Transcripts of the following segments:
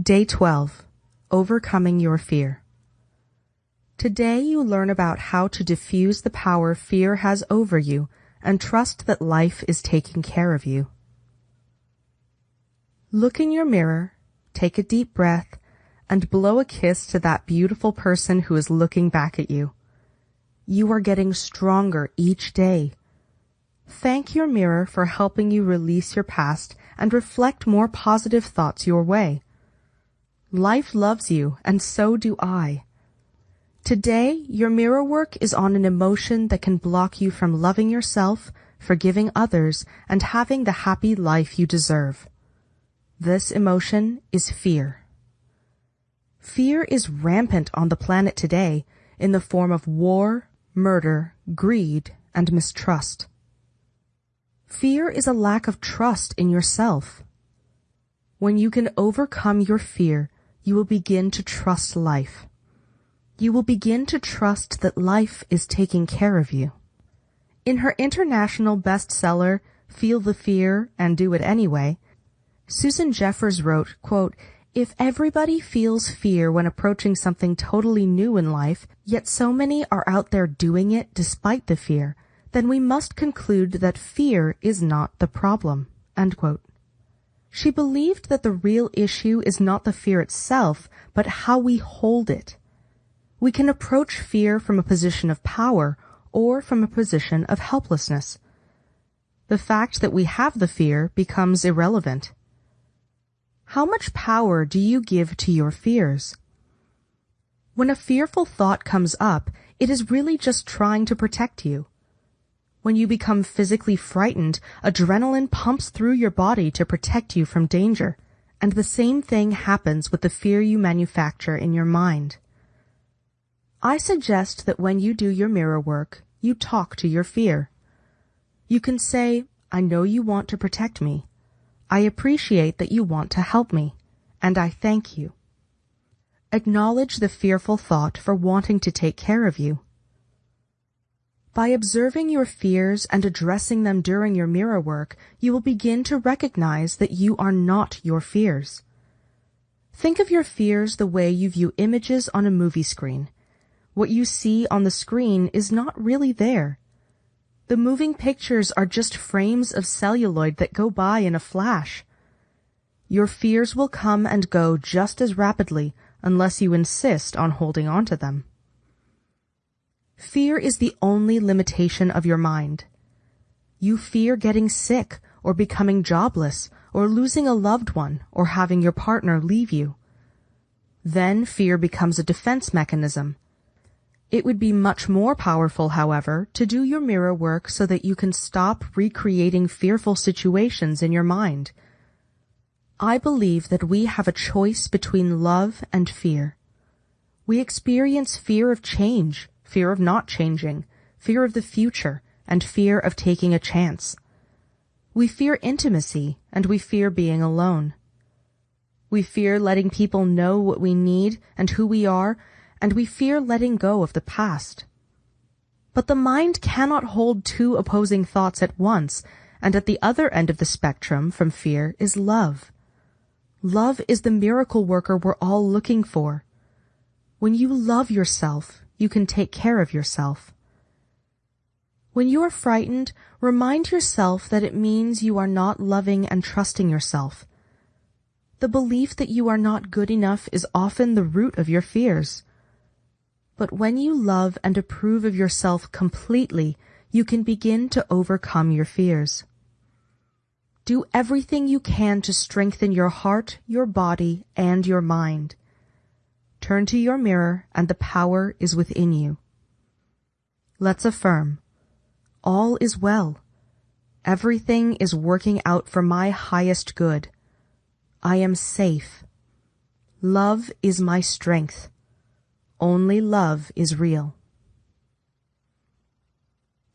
Day 12 Overcoming Your Fear. Today you learn about how to diffuse the power fear has over you and trust that life is taking care of you. Look in your mirror, take a deep breath, and blow a kiss to that beautiful person who is looking back at you. You are getting stronger each day. Thank your mirror for helping you release your past and reflect more positive thoughts your way. Life loves you, and so do I. Today, your mirror work is on an emotion that can block you from loving yourself, forgiving others, and having the happy life you deserve. This emotion is fear. Fear is rampant on the planet today in the form of war, murder, greed, and mistrust. Fear is a lack of trust in yourself. When you can overcome your fear, you will begin to trust life. You will begin to trust that life is taking care of you. In her international bestseller, Feel the Fear and Do It Anyway, Susan Jeffers wrote, quote, if everybody feels fear when approaching something totally new in life, yet so many are out there doing it despite the fear, then we must conclude that fear is not the problem. She believed that the real issue is not the fear itself, but how we hold it. We can approach fear from a position of power or from a position of helplessness. The fact that we have the fear becomes irrelevant. How much power do you give to your fears? When a fearful thought comes up, it is really just trying to protect you. When you become physically frightened, adrenaline pumps through your body to protect you from danger. And the same thing happens with the fear you manufacture in your mind. I suggest that when you do your mirror work, you talk to your fear. You can say, I know you want to protect me. I appreciate that you want to help me, and I thank you. Acknowledge the fearful thought for wanting to take care of you. By observing your fears and addressing them during your mirror work, you will begin to recognize that you are not your fears. Think of your fears the way you view images on a movie screen. What you see on the screen is not really there. The moving pictures are just frames of celluloid that go by in a flash. Your fears will come and go just as rapidly unless you insist on holding on to them. Fear is the only limitation of your mind. You fear getting sick or becoming jobless or losing a loved one or having your partner leave you. Then fear becomes a defense mechanism. It would be much more powerful, however, to do your mirror work so that you can stop recreating fearful situations in your mind. I believe that we have a choice between love and fear. We experience fear of change, fear of not changing, fear of the future, and fear of taking a chance. We fear intimacy, and we fear being alone. We fear letting people know what we need and who we are, and we fear letting go of the past. But the mind cannot hold two opposing thoughts at once, and at the other end of the spectrum from fear is love. Love is the miracle worker we're all looking for. When you love yourself, you can take care of yourself. When you are frightened, remind yourself that it means you are not loving and trusting yourself. The belief that you are not good enough is often the root of your fears. But when you love and approve of yourself completely, you can begin to overcome your fears. Do everything you can to strengthen your heart, your body, and your mind. Turn to your mirror and the power is within you. Let's affirm. All is well. Everything is working out for my highest good. I am safe. Love is my strength. Only love is real.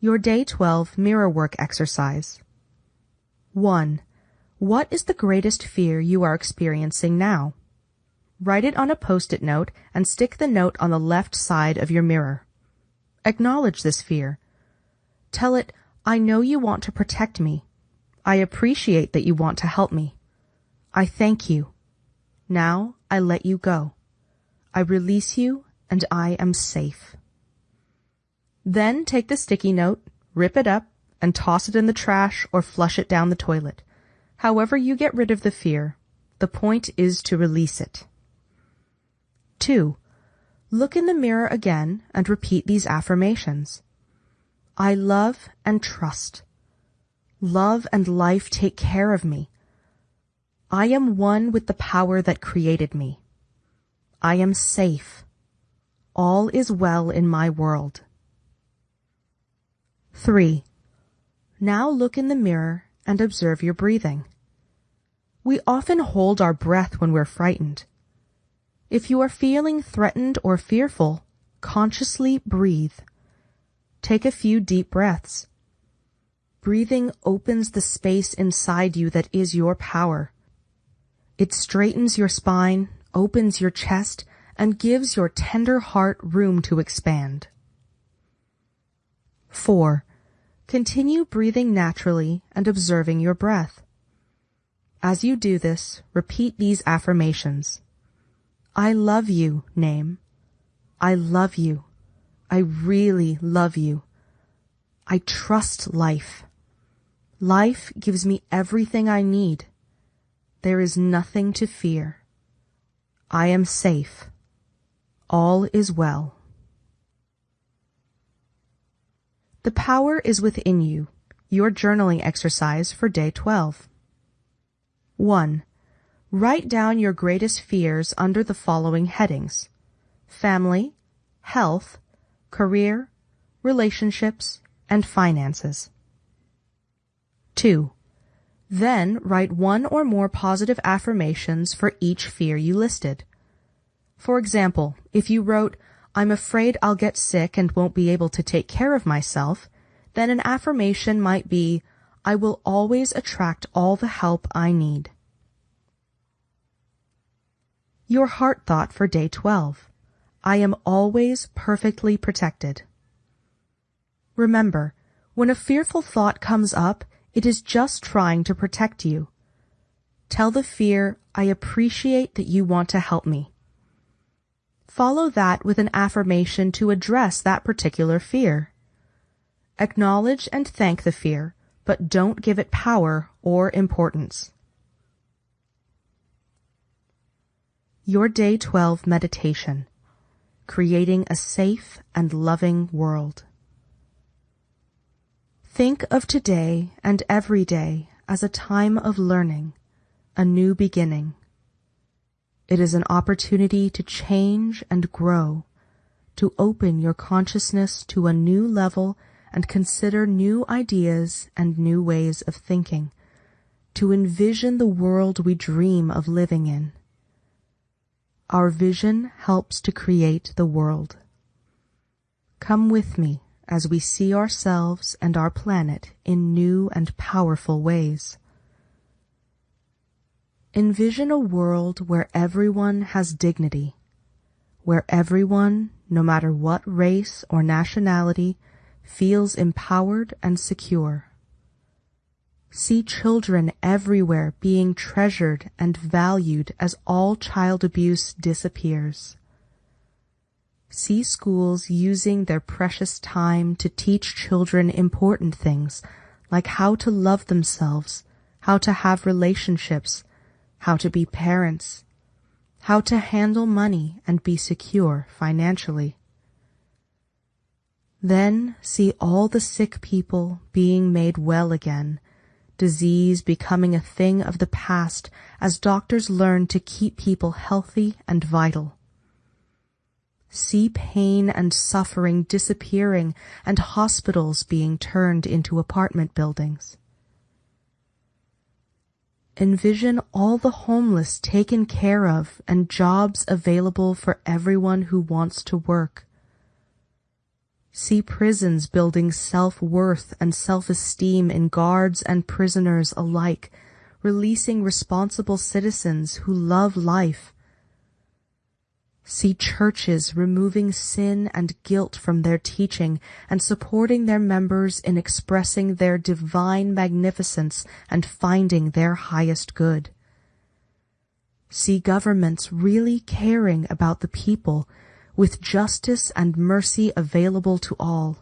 Your Day 12 Mirror Work Exercise 1. What is the greatest fear you are experiencing now? Write it on a post-it note and stick the note on the left side of your mirror. Acknowledge this fear. Tell it, I know you want to protect me. I appreciate that you want to help me. I thank you. Now I let you go. I release you and I am safe. Then take the sticky note, rip it up, and toss it in the trash or flush it down the toilet. However you get rid of the fear, the point is to release it. 2. Look in the mirror again and repeat these affirmations. I love and trust. Love and life take care of me. I am one with the power that created me. I am safe. All is well in my world. 3. Now look in the mirror and observe your breathing. We often hold our breath when we're frightened. If you are feeling threatened or fearful, consciously breathe. Take a few deep breaths. Breathing opens the space inside you that is your power. It straightens your spine, opens your chest, and gives your tender heart room to expand. 4. Continue breathing naturally and observing your breath. As you do this, repeat these affirmations. I love you, name. I love you. I really love you. I trust life. Life gives me everything I need. There is nothing to fear. I am safe. All is well. The power is within you. Your journaling exercise for day 12. 1. Write down your greatest fears under the following headings. Family, health, career, relationships, and finances. 2. Then write one or more positive affirmations for each fear you listed. For example, if you wrote, I'm afraid I'll get sick and won't be able to take care of myself, then an affirmation might be, I will always attract all the help I need. Your heart thought for day 12. I am always perfectly protected. Remember, when a fearful thought comes up, it is just trying to protect you. Tell the fear, I appreciate that you want to help me. Follow that with an affirmation to address that particular fear. Acknowledge and thank the fear, but don't give it power or importance. Your Day 12 Meditation Creating a Safe and Loving World. Think of today and every day as a time of learning, a new beginning. It is an opportunity to change and grow, to open your consciousness to a new level and consider new ideas and new ways of thinking, to envision the world we dream of living in. Our vision helps to create the world. Come with me as we see ourselves and our planet in new and powerful ways. Envision a world where everyone has dignity, where everyone, no matter what race or nationality, feels empowered and secure. See children everywhere being treasured and valued as all child abuse disappears. See schools using their precious time to teach children important things like how to love themselves, how to have relationships, how to be parents, how to handle money and be secure financially. Then see all the sick people being made well again, disease becoming a thing of the past as doctors learn to keep people healthy and vital see pain and suffering disappearing and hospitals being turned into apartment buildings. Envision all the homeless taken care of and jobs available for everyone who wants to work. See prisons building self-worth and self-esteem in guards and prisoners alike, releasing responsible citizens who love life See churches removing sin and guilt from their teaching and supporting their members in expressing their divine magnificence and finding their highest good. See governments really caring about the people with justice and mercy available to all.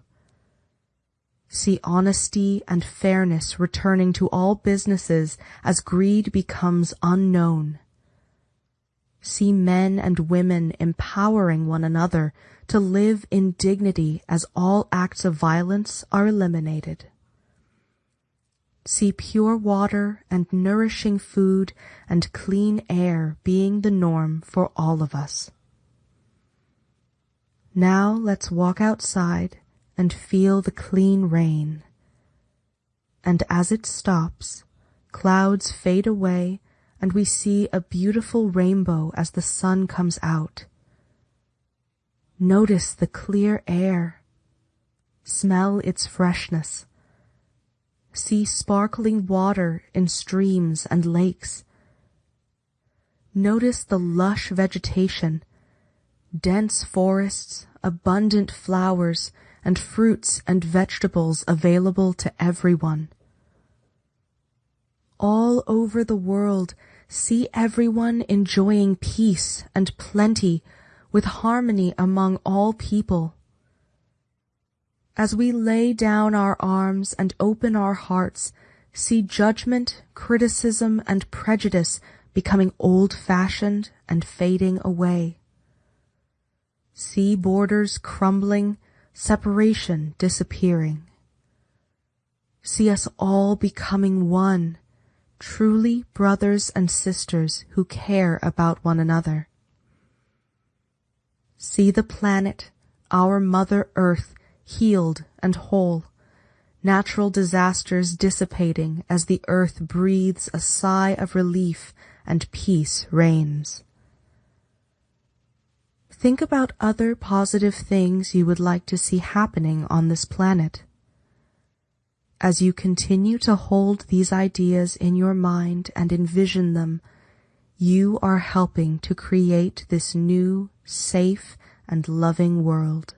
See honesty and fairness returning to all businesses as greed becomes unknown. See men and women empowering one another to live in dignity as all acts of violence are eliminated. See pure water and nourishing food and clean air being the norm for all of us. Now let's walk outside and feel the clean rain. And as it stops, clouds fade away and we see a beautiful rainbow as the sun comes out. Notice the clear air. Smell its freshness. See sparkling water in streams and lakes. Notice the lush vegetation dense forests, abundant flowers, and fruits and vegetables available to everyone. All over the world, see everyone enjoying peace and plenty with harmony among all people. As we lay down our arms and open our hearts, see judgment, criticism, and prejudice becoming old-fashioned and fading away. See borders crumbling, separation disappearing. See us all becoming one, truly brothers and sisters who care about one another. See the planet, our Mother Earth, healed and whole, natural disasters dissipating as the earth breathes a sigh of relief and peace reigns. Think about other positive things you would like to see happening on this planet. As you continue to hold these ideas in your mind and envision them, you are helping to create this new, safe, and loving world.